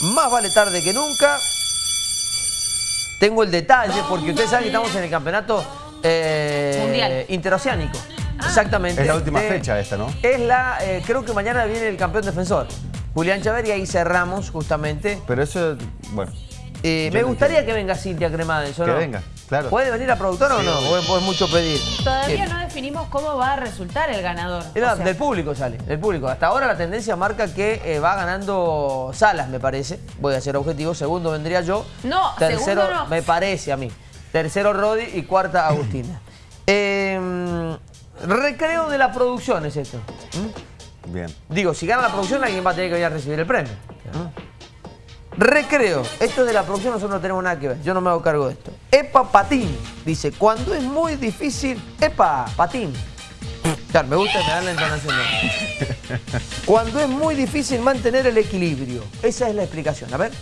más vale tarde que nunca. Tengo el detalle, porque ustedes saben que estamos en el campeonato eh, Mundial. interoceánico. Exactamente. Es la última De- fecha esta, ¿no? Es la, eh, creo que mañana viene el campeón defensor, Julián Chávez, y ahí cerramos justamente. Pero eso, bueno, Eh, me gustaría entiendo. que venga Cintia Cremades, ¿o Que no? venga, claro. ¿Puede venir la productora o no? ¿O es, o es mucho pedir? Todavía Eh, no definimos cómo va a resultar el ganador. Era O sea, del público sale, del público. Hasta ahora la tendencia marca que eh, va ganando Salas, me parece. Voy a ser objetivo. Segundo vendría yo. No, Tercero, segundo no. me parece a mí. Tercero Rodi y cuarta Agustina. Eh, recreo de la producción es esto. ¿Mm? bien. Digo, si gana la producción, alguien va a tener que venir a recibir el premio. ¿Mm? Recreo. Esto de la producción nosotros no tenemos nada que ver. Yo no me hago cargo de esto. Epa Patín. Dice, cuando es muy difícil... Epa Patín. Claro, me gusta me la entonación. Cuando es muy difícil mantener el equilibrio. Esa es la explicación. A ver.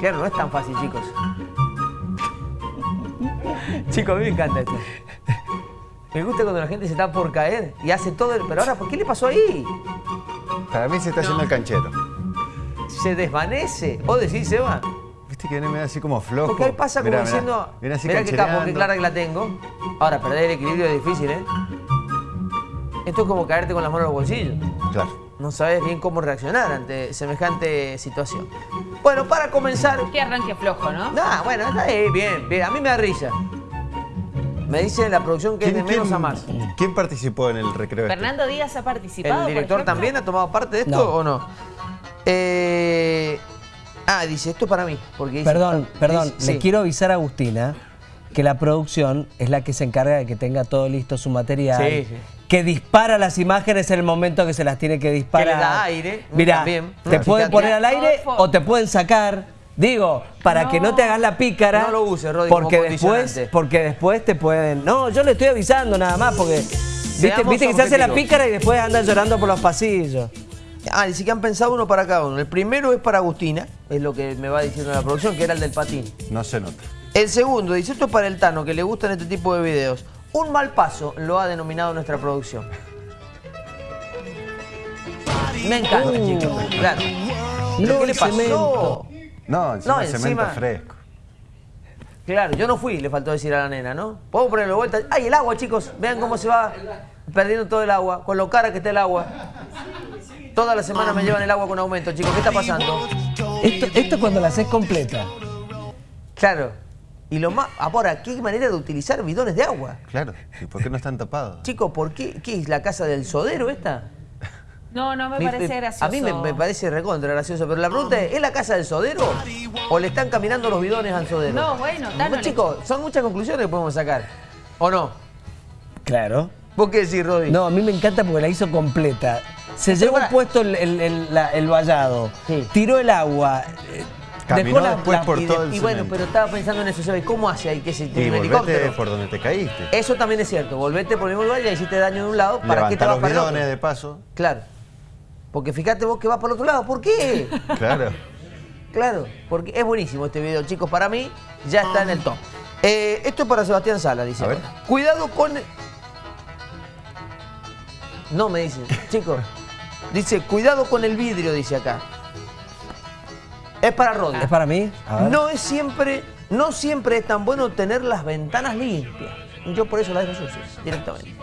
Claro, no es tan fácil, chicos. Chicos, a mí me encanta esto. Me gusta cuando la gente se está por caer y hace todo el... Pero ahora, ¿por qué le pasó ahí? Para mí se está haciendo el canchero. Se desvanece. ¿O decís, Seba? Viste que viene medio así como flojo. Porque ahí pasa como Mirá, mirá. diciendo... Así Mirá qué capo, qué clara que la tengo. Ahora, perder el equilibrio es difícil, ¿eh? Esto es como caerte con las manos en los bolsillos. Claro. No sabes bien cómo reaccionar ante semejante situación. Bueno, para comenzar... Qué arranque flojo, ¿no? Nah, bueno, está ahí, bien, bien. A mí me da risa. Me dice la producción que es de menos a más. ¿Quién participó en el recreo? este? Fernando Díaz ha participado. ¿El director también ha tomado parte de esto No. o no? Eh, ah, dice, esto es para mí. Porque dice- Perdón, perdón, dice- le sí. quiero avisar a Agustina que la producción es la que se encarga de que tenga todo listo su material. Sí, sí. Que dispara las imágenes en el momento que se las tiene que disparar. Que le da aire, Mira, te pueden poner al aire o te pueden sacar. Digo, para que no te hagas la pícara. No lo uses, Rodri, porque después, porque después te pueden. No, yo le estoy avisando nada más porque. Viste, viste que se hace la pícara y después andan llorando por los pasillos. Ah, dice que han pensado uno para cada uno. El primero es para Agustina, es lo que me va diciendo la producción, que era el del patín. No se nota. El segundo, dice esto es para el Tano, que le gustan este tipo de videos. Un mal paso lo ha denominado nuestra producción. Me encanta, chicos. Claro. ¿Pero No, qué le pasó? No, encima No, cemento fresco. Claro, yo no fui, le faltó decir a la nena, ¿no? Podemos ponerlo de vuelta. ¡Ay, el agua, chicos! Vean cómo se va perdiendo todo el agua, con lo cara que está el agua. Toda la semana me llevan el agua con aumento, chicos. ¿Qué está pasando? Esto, esto cuando la haces completa. Claro. Y lo más. Ahora, ¿qué manera de utilizar bidones de agua? Claro. ¿Y por qué no están tapados? Chicos, ¿por qué? ¿Qué es la casa del sodero esta? No, no me parece gracioso. A mí me, me parece recontra gracioso, pero la pregunta es, ¿es la casa del sodero? ¿O le están caminando los bidones al sodero? No, bueno, Tano, le- Chicos, son muchas conclusiones que podemos sacar. ¿O no? Claro. ¿Vos qué decís, Rodi? No, a mí me encanta porque la hizo completa. Se llevó para- puesto el, el, el- la- el vallado, Sí. tiró el agua, eh, Caminó dejó la, después la- por y, todo el y bueno, cemento. pero estaba pensando en eso, ¿sabes? ¿Cómo hace ahí que se tiene un volvete helicóptero? por donde te caíste. Eso también es cierto. Volvete por el mismo lugar y hiciste daño de un lado. ¿Para qué te vas los para bidones de paso. Claro. Porque fíjate vos que vas para el otro lado. ¿Por qué? Claro. Claro, porque es buenísimo este video, chicos. Para mí ya está en el top. Eh, esto es para Sebastián Sala, dice. A ver. Cuidado con... No, me dice. Chicos, dice, cuidado con el vidrio, dice acá. Es para Rodri. ¿Es para mí? A ver. No es siempre, no siempre es tan bueno tener las ventanas limpias. Yo por eso las dejo sucias, directamente.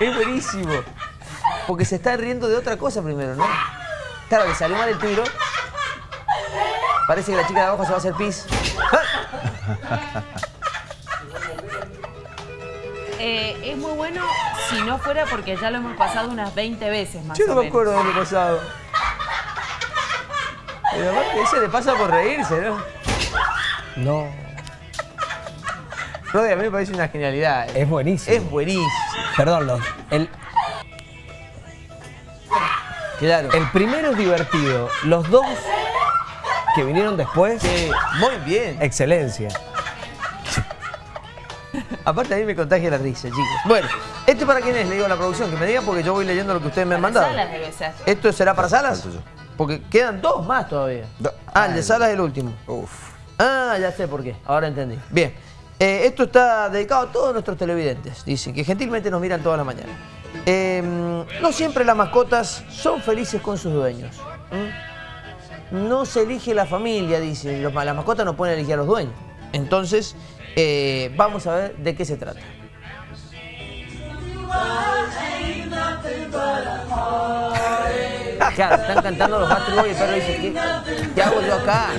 Es buenísimo. Porque se está riendo de otra cosa primero, ¿no? Claro, le salió mal el tiro. Parece que la chica de abajo se va a hacer pis. Eh, es muy bueno si no fuera porque ya lo hemos pasado unas 20 veces más Yo o no me menos. acuerdo del año pasado. Pero aparte ese le pasa por reírse, ¿no? No, Rodri, a mí me parece una genialidad. es buenísimo. Es buenísimo. Perdón, los- el, Claro. el primero es divertido. Los dos que vinieron después, Sí, muy bien. excelencia. Aparte a mí me contagia la risa, chicos. Bueno, ¿Este para quién es? Le digo a la producción, que me diga porque yo voy leyendo lo que ustedes me han mandado. Salas debe ser. ¿Esto será para Salas? Porque quedan dos más todavía. Do- Ah, el de Salas es el último. Uf. Ah, ya sé por qué. Ahora entendí. Bien. Eh, esto está dedicado a todos nuestros televidentes. Dicen que gentilmente nos miran todas las mañanas. Eh, no siempre las mascotas son felices con sus dueños. No se elige la familia, dicen. Los- las mascotas no pueden elegir a los dueños. Entonces, eh, vamos a ver de qué se trata. Claro, están cantando los Boys y el perro dice, ¿qué, qué hago yo acá?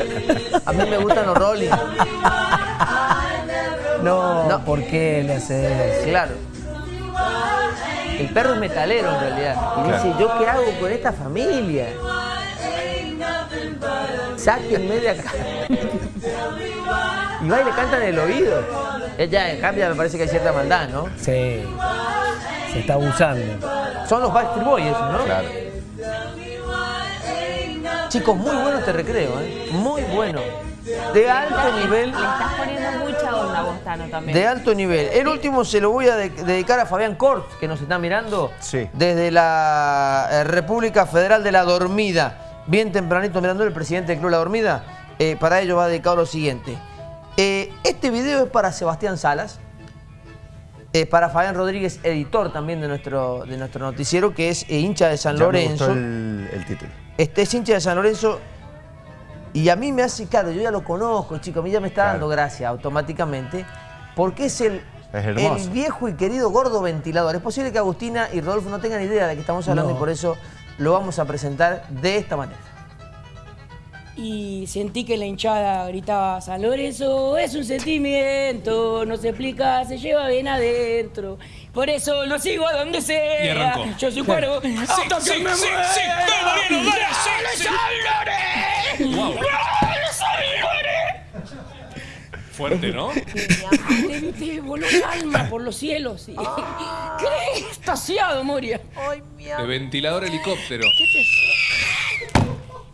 A mí me gustan los Rolling. No, No. ¿por qué le haces? Claro. El perro es metalero en realidad. Y Claro. dice, ¿yo qué hago con esta familia? Sáquenme de acá. y va y le cantan en el oído. Ella, en cambio, me parece que hay cierta maldad, ¿no? Sí, se está abusando. Son los Backstreet Boys ¿no? Claro. Chicos, muy bueno este recreo, ¿eh? Muy bueno. De alto nivel. Le estás poniendo mucha onda vos, Tano, también. De alto nivel. El último se lo voy a de- dedicar a Fabián Cort, que nos está mirando Sí. desde la eh, República Federal de la Dormida. Bien tempranito mirando el presidente del Club La Dormida. Eh, para ello va dedicado lo siguiente. Eh, este video es para Sebastián Salas. Eh, para Fabián Rodríguez, editor también de nuestro, de nuestro noticiero, que es eh, hincha de San Ya me Lorenzo. gustó el, el título. Este es hincha de San Lorenzo y a mí me hace, claro, yo ya lo conozco, chico, a mí ya me está Claro. dando gracia automáticamente, porque es el, Es el viejo y querido gordo ventilador. Es posible que Agustina y Rodolfo no tengan idea de que estamos hablando No. y por eso lo vamos a presentar de esta manera. Y sentí que la hinchada gritaba, San Lorenzo es un sentimiento, no se explica, se lleva bien adentro. Por eso lo sigo a donde sea. Y arrancó. Yo soy cuervo. Sí, hasta que sí, me sí, muera. sí, Mariano, dale, sí, ¡Dale, sí. San Lorenzo! Fuerte, ¿no? Te viste, voló el alma por los cielos. y- ¿Qué? Estasiado, Moria. De ventilador helicóptero.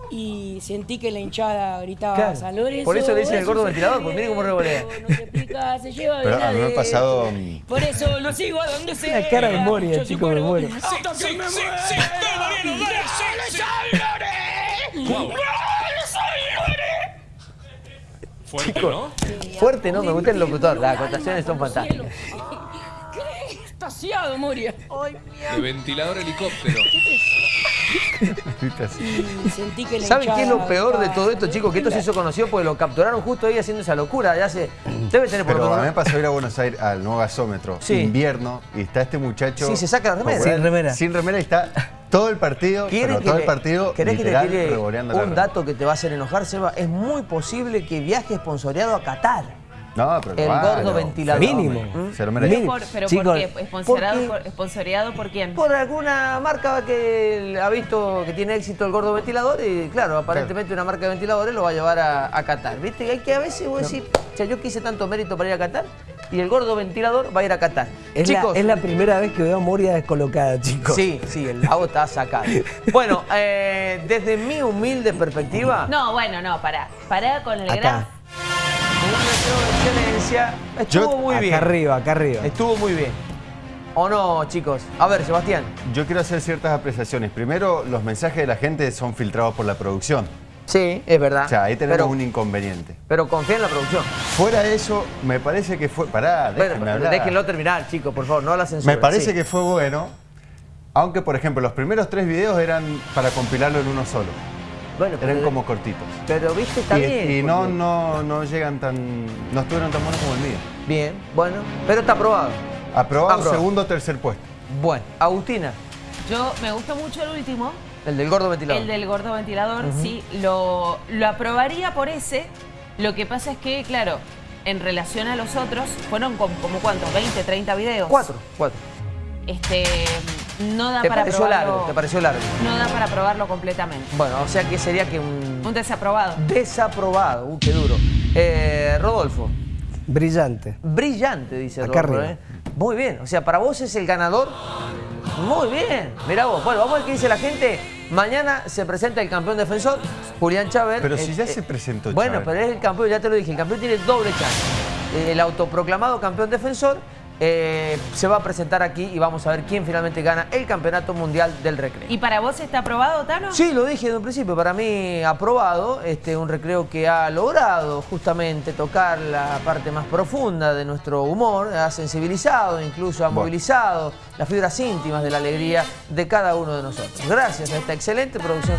Y sentí que la hinchada gritaba, Claro. San Lorenzo. Por eso le dicen el gordo ventilador, pues mire cómo revolea. No se explica, se lleva Pero a mí me ha pasado, mm, Por eso lo sigo a donde sea. La cara de Moria, Yo soy chico, me cuervo. muero. Hasta Sí, sí, sí, sí, dale, Mariano, dale, sí, ¡Dale, sí. Fuerte, ¿no? Fuerte, ¿no? Me gusta el locutor, las acotaciones son fantásticas. ¿Qué? Estasiado, Moria. De ventilador helicóptero. Sentí que ¿Saben qué es lo peor de todo esto, chicos? Que esto se hizo conocido porque lo capturaron justo ahí haciendo esa locura. Ya se, debe tener por Pero a mí me pasó ir a Buenos Aires al nuevo gasómetro, Sí. invierno, y está este muchacho. Sí, se saca la remera. Sin remera. Sin remera y está todo el partido, ¿Quiere pero que todo le- el partido ¿Querés que te literal tire un dato que te va a hacer enojar, Seba? Es muy posible que viaje esponsoreado a Qatar. No, pero El claro, gordo ventilador. Mínimo. Se lo merece. Por- pero Chicos, ¿por qué? ¿Esponsoreado porque- por, esponsoreado por quién? Por alguna marca que ha visto que tiene éxito el gordo ventilador y claro, aparentemente una marca de ventiladores lo va a llevar a, a Qatar. ¿Viste? Hay que a veces vos decís, o sea, yo quise tanto mérito para ir a Qatar y el gordo ventilador va a ir a Qatar. Es, Chicos, la, es la primera vez que veo a Moria descolocada, chicos. Sí, sí, el lago está sacado. Bueno, eh, desde mi humilde perspectiva, No, bueno, no, pará. Pará con el Acá. De excelencia, estuvo Yo- muy acá bien. arriba, acá arriba. Estuvo muy bien. ¿O no, chicos? A ver, Sebastián. Yo quiero hacer ciertas apreciaciones. Primero, los mensajes de la gente son filtrados por la producción. Sí, es verdad. O sea, ahí tenemos pero, un inconveniente. pero confía en la producción. Fuera de eso, me parece que fue. Pará, déjenme Bueno, hablar. déjenlo terminar, chicos, por favor, no la censura. Me parece sí. que fue bueno. Aunque, por ejemplo, los primeros tres videos eran para compilarlo en uno solo. Bueno, Eran pero, como cortitos. pero viste, está y bien. y no, no, no llegan tan. No estuvieron tan buenos como el mío. Bien, bueno, pero está aprobado. Aprobado, Aprobado. segundo o tercer puesto. Bueno, Agustina, Yo me gustó mucho el último, el del gordo ventilador. el del gordo ventilador, sí, lo, lo aprobaría por ese. Lo que pasa es que, claro, en relación a los otros, fueron como, como cuántos, 20, 30 videos. Cuatro, cuatro. Este, no da ¿Te para pareció probarlo. largo? ¿Te pareció largo? No da para probarlo completamente. Bueno, o sea que sería que un Un desaprobado. desaprobado. Uh, qué duro. Eh, Rodolfo, Brillante. brillante, dice Acá Rodolfo. arriba. ¿eh? Muy bien, o sea, para vos es el ganador. Muy bien, mirá vos. Bueno, vamos a ver qué dice la gente. Mañana se presenta el campeón defensor, Julián Chávez. Pero si ya Eh, se presentó Bueno, Chávez. pero es el campeón, ya te lo dije, el campeón tiene doble chance. El autoproclamado campeón defensor eh, se va a presentar aquí y vamos a ver quién finalmente gana el Campeonato Mundial del Recreo. ¿Y para vos está aprobado, Tano? Sí, lo dije desde un principio, para mí aprobado, este, un recreo que ha logrado justamente tocar la parte más profunda de nuestro humor, ha sensibilizado, incluso ha Bueno. movilizado las fibras íntimas de la alegría de cada uno de nosotros. Gracias a esta excelente producción.